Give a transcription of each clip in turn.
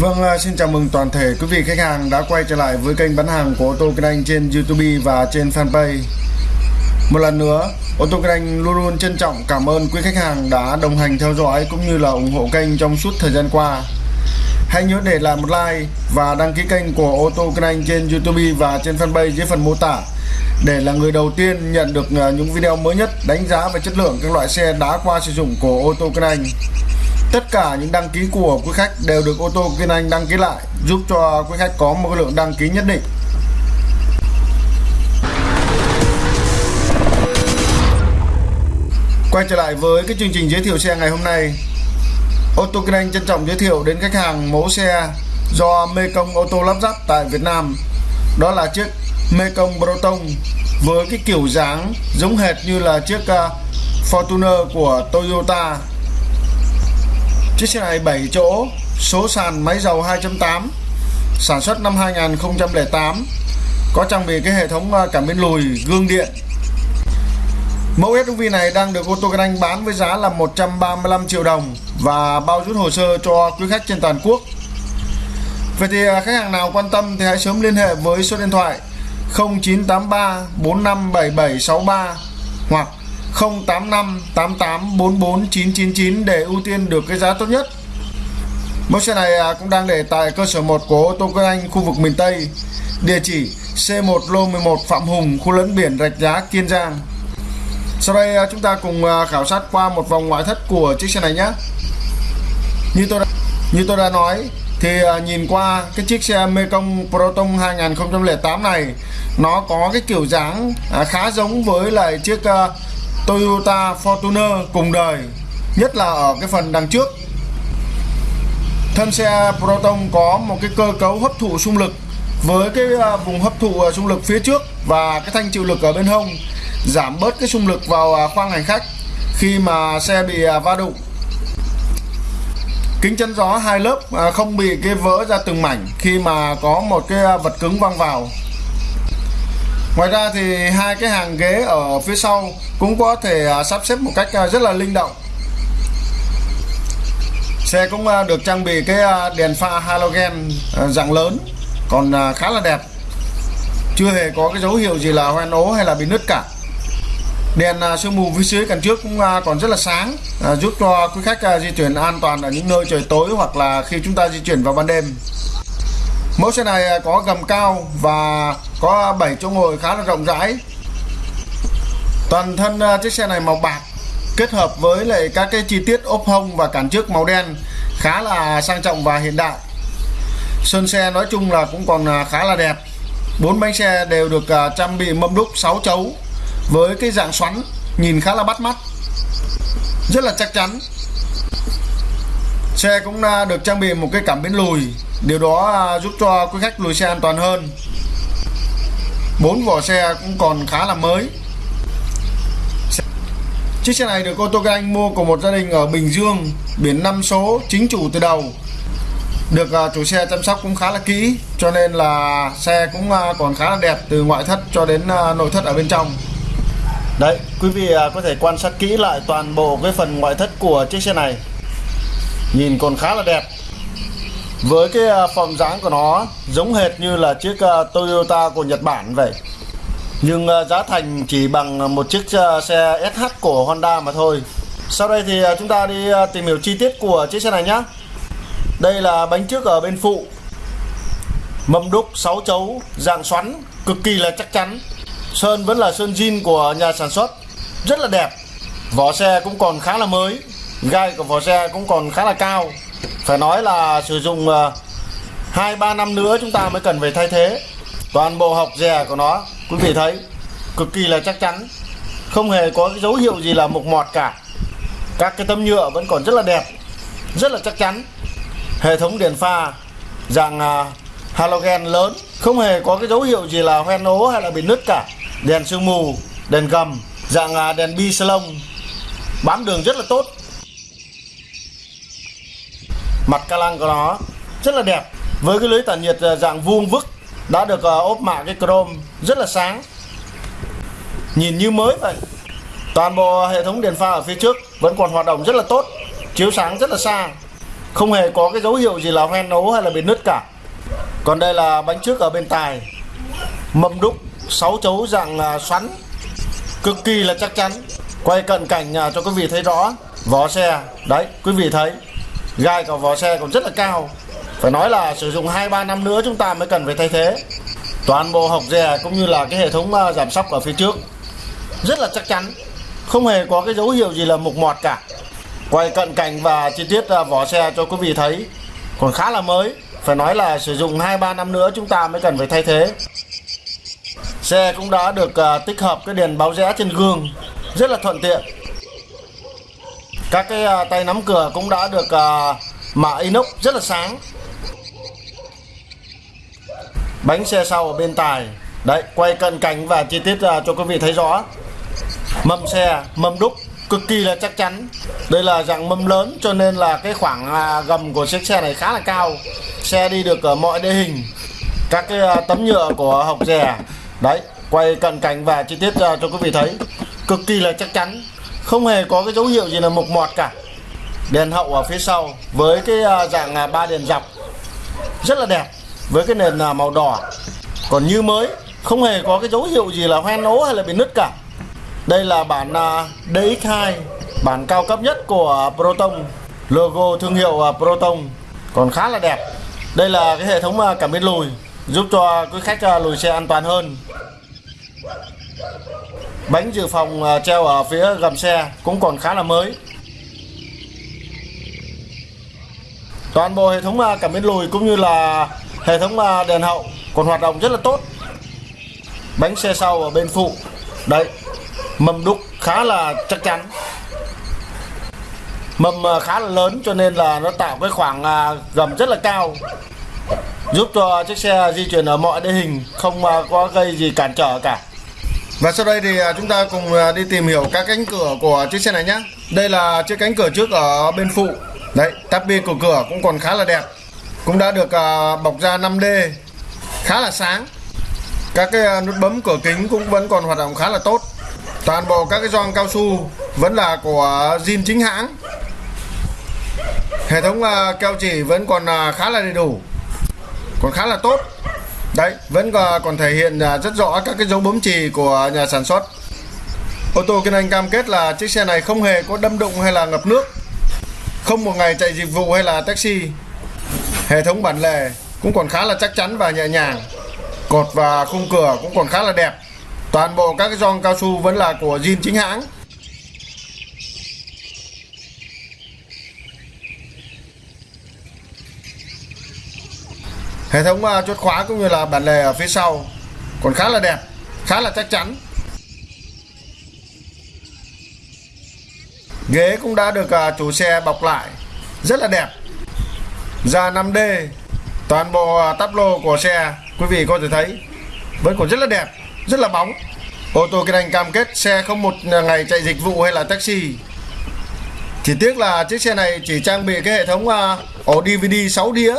Vâng, à, xin chào mừng toàn thể quý vị khách hàng đã quay trở lại với kênh bán hàng của ô tô Kinh Anh trên YouTube và trên fanpage. Một lần nữa, ô tô Kinh Anh luôn luôn trân trọng cảm ơn quý khách hàng đã đồng hành theo dõi cũng như là ủng hộ kênh trong suốt thời gian qua. Hãy nhớ để lại một like và đăng ký kênh của ô tô Kinh Anh trên YouTube và trên fanpage dưới phần mô tả để là người đầu tiên nhận được à, những video mới nhất đánh giá về chất lượng các loại xe đã qua sử dụng của ô tô Kinh Anh. Tất cả những đăng ký của quý khách đều được ô tô Kiên Anh đăng ký lại, giúp cho quý khách có một lượng đăng ký nhất định. Quay trở lại với cái chương trình giới thiệu xe ngày hôm nay. Ô tô Kiên Anh trân trọng giới thiệu đến khách hàng mẫu xe do Mekong ô tô lắp ráp tại Việt Nam. Đó là chiếc Mekong Proton với cái kiểu dáng giống hệt như là chiếc ờ, Fortuner của Toyota Chiếc xe này 7 chỗ, số sàn máy dầu 2.8, sản xuất năm 2008, có trang bị cái hệ thống ờ, cảm biến lùi, gương điện. Mẫu SUV này đang được ô tô Anh bán với giá là 135 triệu đồng và bao rút hồ sơ cho quý khách trên toàn quốc. Vậy thì ờ, khách hàng nào quan tâm thì hãy sớm liên hệ với số điện thoại 0983 457763 hoặc 085 88 44 999 để ưu tiên được cái giá tốt nhất. Mẫu xe này à, cũng đang để tại cơ sở 1 của ô tô Cơ Anh khu vực miền Tây. Địa chỉ C1 lô 11 Phạm Hùng, khu lấn biển Rạch Giá, Kiên Giang. Sau đây à, chúng ta cùng à, khảo sát qua một vòng ngoại thất của chiếc xe này nhé. Như tôi đã, như tôi đã nói thì nhìn qua cái chiếc xe Mekong Proton 2008 này nó có cái kiểu dáng khá giống với lại chiếc Toyota Fortuner cùng đời, nhất là ở cái phần đằng trước. Thân xe Proton có một cái cơ cấu hấp thụ xung lực với cái à, vùng hấp thụ à, xung lực phía trước và cái thanh chịu lực ở bên hông, giảm bớt cái xung lực vào à, khoang hành khách khi mà xe bị va đụng. Kính chắn gió hai lớp không bị cái vỡ ra từng mảnh khi mà có một cái vật cứng văng vào ngoài ra thì hai cái hàng ghế ở phía sau cũng có thể à, sắp xếp một cách à, rất là linh động. Xe cũng à, được trang bị cái đèn pha halogen dạng lớn, còn khá là đẹp. Chưa hề có cái dấu hiệu gì là hoen ố hay là bị nứt cả. Đèn sương mù phía dưới cạnh trước cũng còn rất là sáng giúp cho quý khách di chuyển an toàn ở những nơi trời tối hoặc là khi chúng ta di chuyển vào ban đêm. Mẫu xe này có gầm cao và có 7 chỗ ngồi khá là rộng rãi. Toàn thân à, chiếc xe này màu bạc, kết hợp với lại các cái chi tiết ốp hông và cản trước màu đen khá là sang trọng và hiện đại. Sơn xe nói chung là cũng còn à, khá là đẹp. Bốn bánh xe đều được à, trang bị mâm đúc 6 chấu với cái dạng xoắn, nhìn khá là bắt mắt, rất là chắc chắn. Xe cũng được trang bị một cái cảm biến lùi, điều đó giúp cho quý khách lùi xe an toàn hơn bốn vỏ xe cũng còn khá là mới Chiếc xe này được ô tô Anh mua của một gia đình ở Bình Dương, biển 5 số, chính chủ từ đầu. Được à, chủ xe chăm sóc cũng khá là kỹ, cho nên là xe cũng à, còn khá là đẹp từ ngoại thất cho đến à, nội thất ở bên trong. Đấy, quý vị có thể quan sát kỹ lại toàn bộ cái phần ngoại thất của chiếc xe này. Nhìn còn khá là đẹp. Với cái à, form dáng của nó, giống hệt như là chiếc à, Toyota của Nhật Bản vậy. Nhưng à, giá thành chỉ bằng một chiếc xe SH của Honda mà thôi. Sau đây thì chúng ta đi tìm hiểu chi tiết của chiếc xe này nhé đây là bánh trước ở bên phụ. Mâm đúc 6 chấu, dạng xoắn, cực kỳ là chắc chắn. Sơn vẫn là sơn zin của nhà sản xuất. Rất là đẹp. Vỏ xe cũng còn khá là mới. Gai của vỏ xe cũng còn khá là cao phải nói là sử dụng ờ, 2-3 năm nữa chúng ta mới cần phải thay thế. Toàn bộ học dè của nó, quý vị thấy, cực kỳ là chắc chắn. Không hề có cái dấu hiệu gì là mục mọt cả. Các cái tấm nhựa vẫn còn rất là đẹp, rất là chắc chắn. Hệ thống đèn pha, dạng ờ, halogen lớn, không hề có cái dấu hiệu gì là hoen ố hay là bị nứt cả. Đèn sương mù, đèn gầm, dạng ờ, đèn bi salon bám đường rất là tốt mặt ca lăng của nó rất là đẹp. Với cái lưới tản nhiệt à, dạng vuông vức đã được à, ốp mạ cái chrome rất là sáng. Nhìn như mới vậy. Toàn bộ hệ thống đèn pha ở phía trước vẫn còn hoạt động rất là tốt, chiếu sáng rất là xa. Không hề có cái dấu hiệu gì là hoen nấu hay là bị nứt cả. Còn đây là bánh trước ở bên tài. Mâm đúc 6 chấu dạng à, xoắn. Cực kỳ là chắc chắn. Quay cận cảnh cho quý vị thấy rõ. Vỏ xe. Đấy, quý vị thấy gai của vỏ xe còn rất là cao. Phải nói là sử dụng 2-3 năm nữa chúng ta mới cần phải thay thế. Toàn bộ hộc dè cũng như là cái hệ thống ờ, giảm sóc ở phía trước rất là chắc chắn, không hề có cái dấu hiệu gì là mục mọt cả. Quay cận cảnh và chi tiết ờ, vỏ xe cho quý vị thấy còn khá là mới. Phải nói là sử dụng 2-3 năm nữa chúng ta mới cần phải thay thế. Xe cũng đã được ờ, tích hợp cái đèn báo rẽ trên gương rất là thuận tiện các cái uh, tay nắm cửa cũng đã được à, uh, mạ inox rất là sáng. Bánh xe sau ở bên tài. Đấy quay cận cảnh và chi tiết uh, cho quý vị thấy rõ. Mâm xe mâm đúc cực kỳ là chắc chắn. Đây là dạng mâm lớn cho nên là cái khoảng uh, gầm của chiếc xe này khá là cao. Xe đi được ở mọi địa hình. Các cái uh, tấm nhựa của hộc rè. Đấy quay cận cảnh và chi tiết cho quý vị thấy. Cực kỳ là chắc chắn không hề có cái dấu hiệu gì là mục mọt cả. Đèn hậu ở phía sau với cái à, dạng à, ba đèn dọc. Rất là đẹp, với cái nền à, màu đỏ. Còn như mới, không hề có cái dấu hiệu gì là hoen ố hay là bị nứt cả. Đây là bản DX2 Bản cao cấp nhất của Proton. Logo thương hiệu Proton. Còn khá là đẹp. Đây là cái hệ thống cảm biến lùi, Giúp cho quý khách lùi xe an toàn hơn. Bánh dự phòng à, treo ở phía gầm xe Cũng còn khá là mới. Toàn bộ hệ thống à, cảm biến lùi cũng như là hệ thống à, đèn hậu còn hoạt động rất là tốt. Bánh xe sau ở bên phụ, đấy, mâm đúc khá là chắc chắn. Mâm khá là lớn cho nên là nó tạo cái khoảng gầm rất là cao, giúp cho chiếc xe di chuyển ở mọi địa hình, không có gây gì cản trở cả và sau đây thì à, chúng ta cùng à, đi tìm hiểu các cánh cửa của chiếc xe này nhé đây là chiếc cánh cửa trước ở bên phụ. Đấy, tắp bi của cửa cũng còn khá là đẹp. Cũng đã được à, bọc da 5D khá là sáng. Các cái nút bấm cửa kính cũng vẫn còn hoạt động khá là tốt. Toàn bộ các cái gioăng cao su vẫn là của zin chính hãng. Hệ thống keo chỉ vẫn còn khá là đầy đủ. Còn khá là tốt đấy, vẫn còn thể hiện à, rất rõ các cái dấu bấm chì của nhà sản xuất. Ô tô Kiên anh cam kết là chiếc xe này không hề có đâm đụng hay là ngập nước. Không một ngày chạy dịch vụ hay là taxi. Hệ thống bản lề cũng còn khá là chắc chắn và nhẹ nhàng. Cột và khung cửa cũng còn khá là đẹp. Toàn bộ các cái gioăng cao su vẫn là của zin chính hãng. Hệ thống uh, chốt khóa cũng như là bản lề ở phía sau còn khá là đẹp, khá là chắc chắn. Ghế cũng đã được uh, chủ xe bọc lại rất là đẹp. Da 5D, toàn bộ uh, tắp lô của xe quý vị có thể thấy vẫn còn rất là đẹp rất là bóng ô tô kinh anh cam kết xe không một ngày chạy dịch vụ hay là taxi chỉ tiếc là chiếc xe này chỉ trang bị cái hệ thống uh, ổ DVD 6 đĩa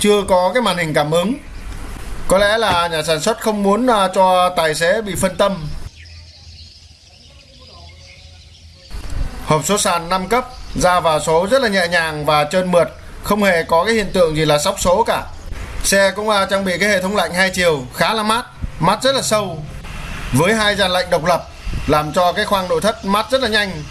chưa có cái màn hình cảm ứng. Có lẽ là nhà sản xuất không muốn à, cho tài xế bị phân tâm. Hộp số sàn 5 cấp, ra vào số rất là nhẹ nhàng và trơn mượt, không hề có cái hiện tượng gì là sóc số cả. Xe cũng à, trang bị cái hệ thống lạnh hai chiều, khá là mát mát rất là sâu, với hai dàn lạnh độc lập, làm cho cái khoang nội thất mát rất là nhanh.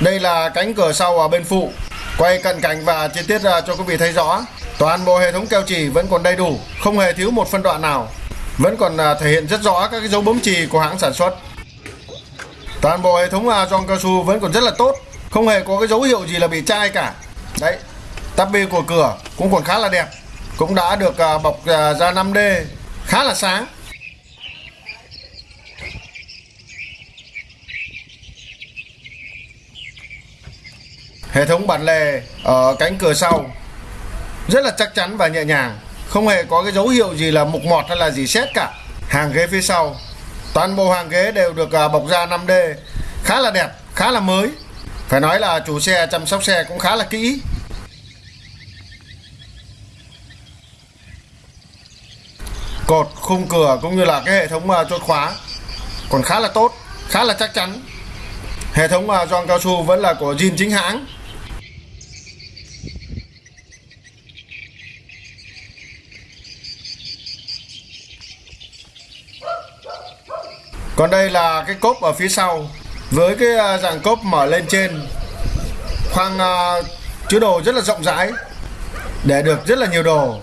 Đây là cánh cửa sau ở bên phụ quay cận cảnh và chi tiết à, cho quý vị thấy rõ, toàn bộ hệ thống keo chỉ vẫn còn đầy đủ, không hề thiếu một phân đoạn nào. Vẫn còn à, thể hiện rất rõ các cái dấu bấm chì của hãng sản xuất. Toàn bộ hệ thống à, giòn cao su vẫn còn rất là tốt, không hề có cái dấu hiệu gì là bị chai cả. Đấy, tắp bi của cửa cũng còn khá là đẹp, cũng đã được bọc da ra 5D khá là sáng. Hệ thống bản lề ở cánh cửa sau rất là chắc chắn và nhẹ nhàng. Không hề có cái dấu hiệu gì là mục mọt hay là gì xét cả. Hàng ghế phía sau toàn bộ hàng ghế đều được à, bọc da 5D khá là đẹp khá là mới. Phải nói là chủ xe chăm sóc xe cũng khá là kỹ. Cột khung cửa cũng như là cái hệ thống à, chốt khóa còn khá là tốt khá là chắc chắn. Hệ thống à, uh, gioăng cao su vẫn là của zin chính hãng. Còn đây là cái cốp ở phía sau. Với cái à, dạng cốp mở lên trên khoang uh, chứa đồ rất là rộng rãi để được rất là nhiều đồ.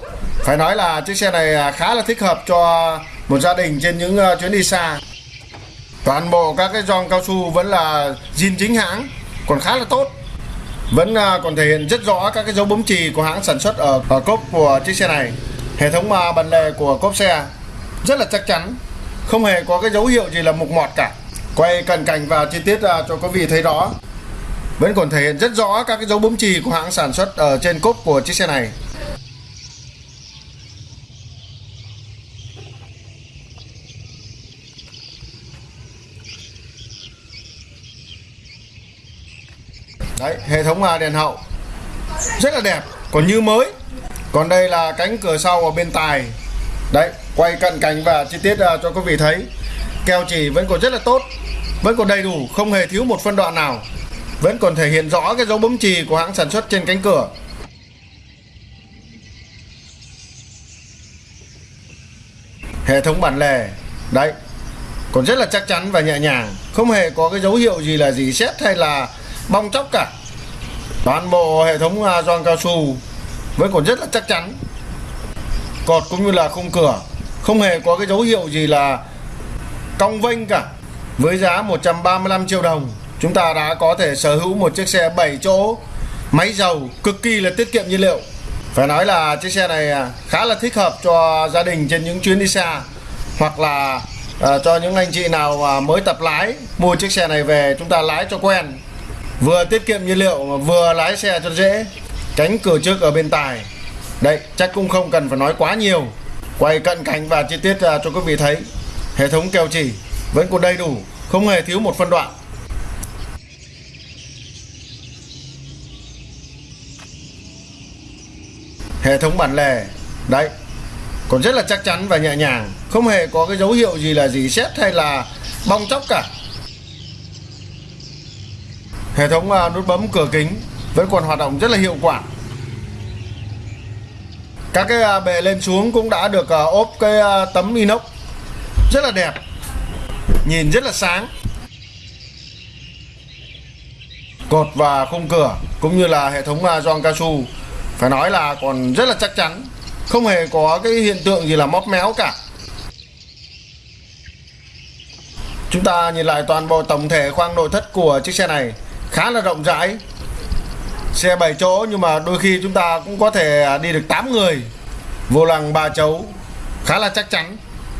Phải nói là chiếc xe này à, khá là thích hợp cho một gia đình trên những uh, chuyến đi xa. Toàn bộ các cái giòn cao su vẫn là zin chính hãng còn khá là tốt. Vẫn uh, còn thể hiện rất rõ các cái dấu bấm chì của hãng sản xuất ở, ở cốp của chiếc xe này. Hệ thống uh, bản lề của cốp xe rất là chắc chắn không hề có cái dấu hiệu gì là mục mọt cả. Quay cận cảnh và chi tiết ra cho quý vị thấy rõ. Vẫn còn thể hiện rất rõ các cái dấu bấm chì của hãng sản xuất ở trên cốp của chiếc xe này. Đấy, hệ thống à, đèn hậu. Rất là đẹp, còn như mới. Còn đây là cánh cửa sau ở bên tài. Đấy quay cận cảnh và chi tiết à, cho quý vị thấy. Keo chỉ vẫn còn rất là tốt, vẫn còn đầy đủ, không hề thiếu một phân đoạn nào. Vẫn còn thể hiện rõ cái dấu bấm chì của hãng sản xuất trên cánh cửa. Hệ thống bản lề, đấy, còn rất là chắc chắn và nhẹ nhàng. Không hề có cái dấu hiệu gì là gì xét hay là bong chóc cả. Toàn bộ hệ thống à, gioăng cao su vẫn còn rất là chắc chắn. Cột cũng như là khung cửa không hề có cái dấu hiệu gì là cong vênh cả. Với giá 135 triệu đồng chúng ta đã có thể sở hữu một chiếc xe 7 chỗ máy dầu cực kỳ là tiết kiệm nhiên liệu. Phải nói là chiếc xe này à, khá là thích hợp cho gia đình trên những chuyến đi xa hoặc là à, cho những anh chị nào à, mới tập lái mua chiếc xe này về chúng ta lái cho quen. Vừa tiết kiệm nhiên liệu mà vừa lái xe cho dễ. Cánh cửa trước ở bên tài đây chắc cũng không cần phải nói quá nhiều quay cận cảnh và chi tiết à, cho quý vị thấy, hệ thống keo chỉ vẫn còn đầy đủ, không hề thiếu một phân đoạn. Hệ thống bản lề, đấy, còn rất là chắc chắn và nhẹ nhàng, không hề có cái dấu hiệu gì là gì xét hay là bong chóc cả. Hệ thống à, nút bấm cửa kính vẫn còn hoạt động rất là hiệu quả các cái à, bề lên xuống cũng đã được à, ốp cái à, tấm inox. Rất là đẹp. Nhìn rất là sáng. Cột và khung cửa, cũng như là hệ thống gioăng cao su phải nói là còn rất là chắc chắn. Không hề có cái hiện tượng gì là móp méo cả. Chúng ta nhìn lại toàn bộ tổng thể khoang nội thất của chiếc xe này. Khá là rộng rãi xe 7 chỗ nhưng mà đôi khi chúng ta cũng có thể à, đi được 8 người. Vô lăng ba chấu khá là chắc chắn.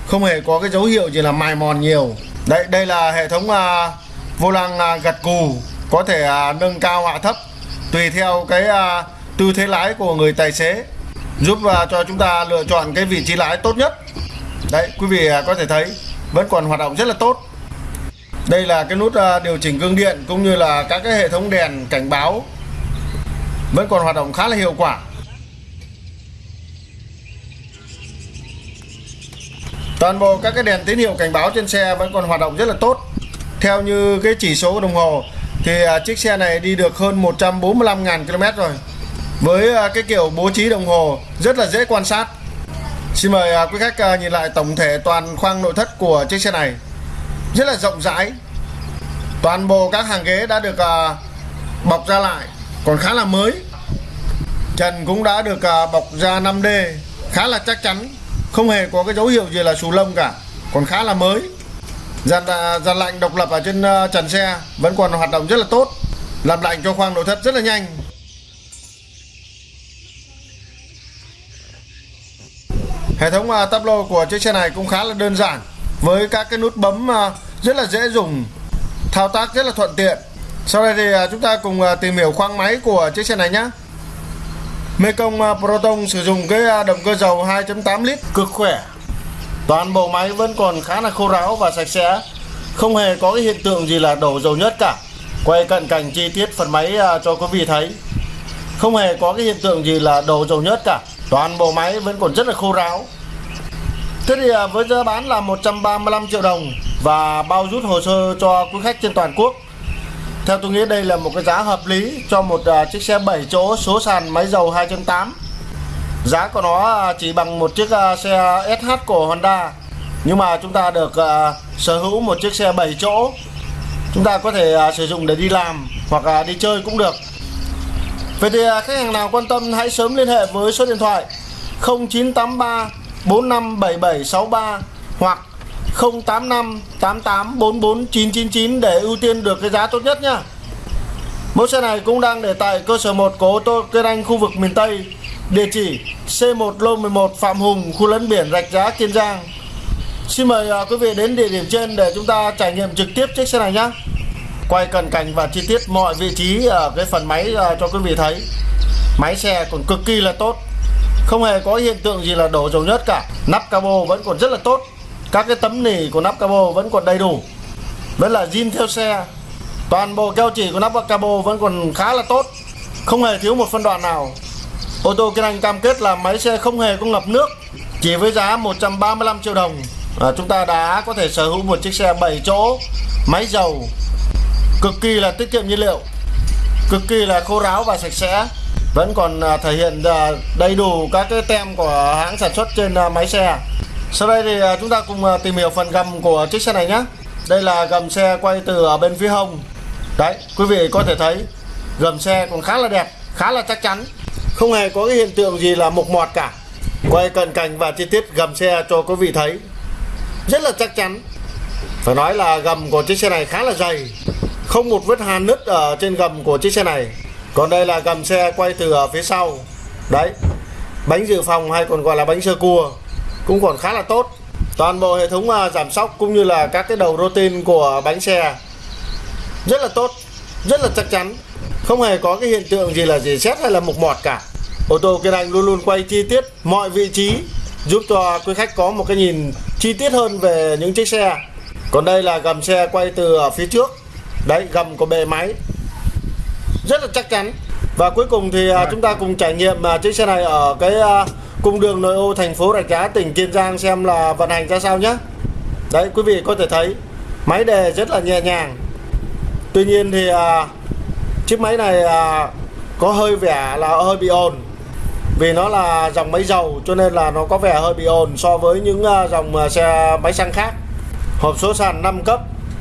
Không hề có cái dấu hiệu gì là mài mòn nhiều. Đây đây là hệ thống à, vô lăng à, gật cù có thể à, nâng cao hạ thấp tùy theo cái à, tư thế lái của người tài xế giúp à, cho chúng ta lựa chọn cái vị trí lái tốt nhất. Đấy quý vị à, có thể thấy vẫn còn hoạt động rất là tốt. Đây là cái nút à, điều chỉnh gương điện cũng như là các cái hệ thống đèn cảnh báo vẫn còn hoạt động khá là hiệu quả. Toàn bộ các cái đèn tín hiệu cảnh báo trên xe vẫn còn hoạt động rất là tốt. Theo như cái chỉ số đồng hồ, thì à, chiếc xe này đi được hơn 145.000 km rồi. Với à, cái kiểu bố trí đồng hồ rất là dễ quan sát. Xin mời à, quý khách nhìn lại tổng thể toàn khoang nội thất của chiếc xe này. Rất là rộng rãi. Toàn bộ các hàng ghế đã được bọc ra lại, Còn khá là mới. Trần cũng đã được à, bọc da 5D Khá là chắc chắn Không hề có cái dấu hiệu gì là xù lông cả Còn khá là mới. Dàn, à, dàn lạnh độc lập ở trên à, trần xe Vẫn còn hoạt động rất là tốt Làm lạnh cho khoang nội thất rất là nhanh. Hệ thống uh, tắp lô của chiếc xe này cũng khá là đơn giản với các cái nút bấm uh, rất là dễ dùng thao tác rất là thuận tiện. Sau đây thì uh, chúng ta cùng uh, tìm hiểu khoang máy của chiếc xe này nhé Mekong à, Proton sử dụng cái à, động cơ dầu 2.8 lít cực khỏe. Toàn bộ máy vẫn còn khá là khô ráo và sạch sẽ. Không hề có cái hiện tượng gì là đổ dầu nhất cả. Quay cận cảnh chi tiết phần máy à, cho quý vị thấy. Không hề có cái hiện tượng gì là đổ dầu nhất cả. Toàn bộ máy vẫn còn rất là khô ráo. Thế thì với giá bán là 135 triệu đồng và bao rút hồ sơ cho quý khách trên toàn quốc. Theo tôi nghĩ đây là một cái giá hợp lý cho một uh, chiếc xe 7 chỗ số sàn máy dầu 2.8 Giá của nó à, chỉ bằng một chiếc uh, xe SH của Honda. Nhưng mà chúng ta được uh, sở hữu một chiếc xe 7 chỗ. Chúng ta có thể uh, sử dụng để đi làm hoặc uh, đi chơi cũng được. Vậy thì uh, khách hàng nào quan tâm hãy sớm liên hệ với số điện thoại 0983 457763 hoặc 085 88 44 999 để ưu tiên được cái giá tốt nhất nhá. Mẫu xe này cũng đang để tại cơ sở 1 của ô tô Kiên Anh khu vực miền Tây. Địa chỉ C1 Lô 11 Phạm Hùng, khu lấn biển Rạch Giá, Kiên Giang. Xin mời à, quý vị đến địa điểm trên để chúng ta trải nghiệm trực tiếp chiếc xe này nhé. Quay cận cảnh và chi tiết mọi vị trí ở cái phần máy à, cho quý vị thấy. Máy xe còn cực kỳ là tốt. Không hề có hiện tượng gì là đổ dầu nhất cả. Nắp cabo vẫn còn rất là tốt các cái tấm nỉ của nắp cabo vẫn còn đầy đủ. Vẫn là zin theo xe toàn bộ keo chỉ của nắp cabo vẫn còn khá là tốt. Không hề thiếu một phân đoạn nào. Ô tô Kiên Anh cam kết là máy xe không hề có ngập nước chỉ với giá 135 triệu đồng. À, chúng ta đã có thể sở hữu một chiếc xe 7 chỗ máy dầu cực kỳ là tiết kiệm nhiên liệu cực kỳ là khô ráo và sạch sẽ. Vẫn còn à, thể hiện à, đầy đủ các cái tem của hãng sản xuất trên à, máy xe sau đây thì à, chúng ta cùng à, tìm hiểu phần gầm của chiếc xe này nhé Đây là gầm xe quay từ ở bên phía hông. Đấy, quý vị có thể thấy, Gầm xe còn khá là đẹp, Khá là chắc chắn. Không hề có cái hiện tượng gì là mục mọt cả. Quay cận cảnh và chi tiết gầm xe cho quý vị thấy. Rất là chắc chắn. Phải nói là gầm của chiếc xe này khá là dày. Không một vết hàn nứt ở trên gầm của chiếc xe này. Còn đây là gầm xe quay từ ở phía sau. Đấy, Bánh dự phòng hay còn gọi là bánh sơ cua cũng còn khá là tốt. Toàn bộ hệ thống à, giảm sóc cũng như là các cái đầu rotin của bánh xe rất là tốt rất là chắc chắn. Không hề có cái hiện tượng gì là gì xét hay là mục mọt cả. Ô tô Kiên Anh luôn luôn quay chi tiết mọi vị trí giúp cho quý khách có một cái nhìn chi tiết hơn về những chiếc xe. Còn đây là gầm xe quay từ phía trước. Đấy gầm của bề máy. Rất là chắc chắn. Và cuối cùng thì à, chúng ta cùng trải nghiệm à, chiếc xe này ở cái cung đường nội ô thành phố Rạch Giá tỉnh Kiên Giang xem là vận hành ra sao nhé đấy quý vị có thể thấy máy đề rất là nhẹ nhàng. Tuy nhiên thì à, chiếc máy này à, có hơi vẻ là hơi bị ồn. Vì nó là dòng máy dầu cho nên là nó có vẻ hơi bị ồn so với những à, dòng à, xe máy xăng khác. Hộp số sàn 5 cấp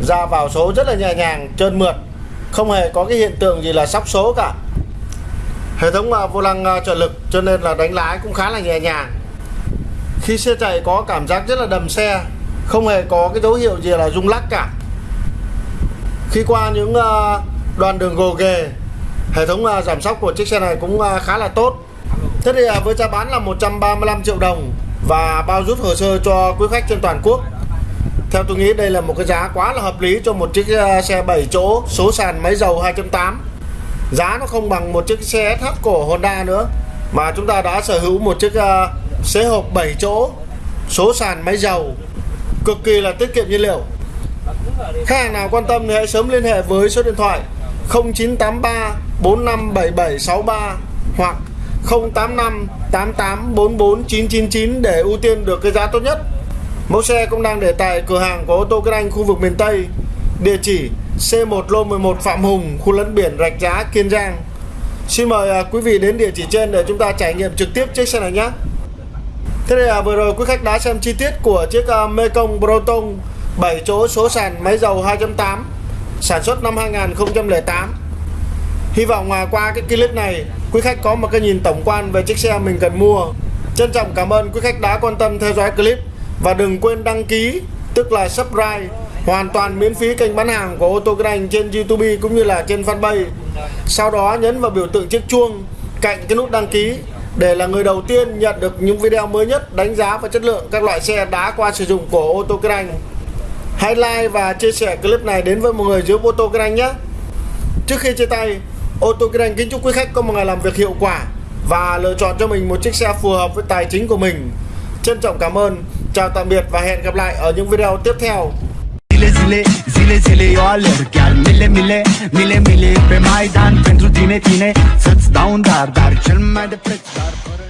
ra vào số rất là nhẹ nhàng trơn mượt. Không hề có cái hiện tượng gì là sóc số cả hệ thống uh, vô lăng uh, trợ lực cho nên là đánh lái cũng khá là nhẹ nhàng. Khi xe chạy có cảm giác rất là đầm xe không hề có cái dấu hiệu gì là rung lắc cả. Khi qua những uh, đoạn đường gồ ghề hệ thống uh, giảm sóc của chiếc xe này cũng uh, khá là tốt. Thế thì uh, với giá bán là 135 triệu đồng và bao rút hồ sơ cho quý khách trên toàn quốc. Theo tôi nghĩ đây là một cái giá quá là hợp lý cho một chiếc xe 7 chỗ số sàn máy dầu 2.8 giá nó không bằng một chiếc xe SH của Honda nữa. Mà chúng ta đã sở hữu một chiếc uh, xế hộp 7 chỗ số sàn máy dầu cực kỳ là tiết kiệm nhiên liệu. Khách hàng nào quan tâm thì hãy sớm liên hệ với số điện thoại 0983 457763 hoặc 085 8844999 để ưu tiên được cái giá tốt nhất. Mẫu xe cũng đang để tại cửa hàng của ô tô Kinh Anh khu vực miền Tây địa chỉ C1 Lô 11 Phạm Hùng, khu lấn biển Rạch Giá, Kiên Giang. Xin mời à, quý vị đến địa chỉ trên để chúng ta trải nghiệm trực tiếp chiếc xe này nhé. Thế đây là vừa rồi quý khách đã xem chi tiết của chiếc à, Mekong Proton 7 chỗ số sàn máy dầu 2.8 sản xuất năm 2008. Hy vọng à, qua cái clip này quý khách có một cái nhìn tổng quan về chiếc xe mình cần mua. Trân trọng cảm ơn quý khách đã quan tâm theo dõi clip và đừng quên đăng ký tức là subscribe hoàn toàn miễn phí kênh bán hàng của ô tô Kinh Anh trên YouTube cũng như là trên fanpage. Sau đó nhấn vào biểu tượng chiếc chuông cạnh cái nút đăng ký để là người đầu tiên nhận được những video mới nhất đánh giá và chất lượng các loại xe đã qua sử dụng của ô tô Kinh Anh. Hãy like và chia sẻ clip này đến với mọi người dưới ô tô Kinh Anh nhé. Trước khi chia tay, ô tô Kinh Anh kính chúc quý khách có một ngày làm việc hiệu quả và lựa chọn cho mình một chiếc xe phù hợp với tài chính của mình. Trân trọng cảm ơn, chào tạm biệt và hẹn gặp lại ở những video tiếp theo. Zile, zile, zile eu alerg. Chiar mile, mile, mile, mile pe Maidan Pentru tine, tine, să-ți dau un dar Dar cel mai de preț, dar fără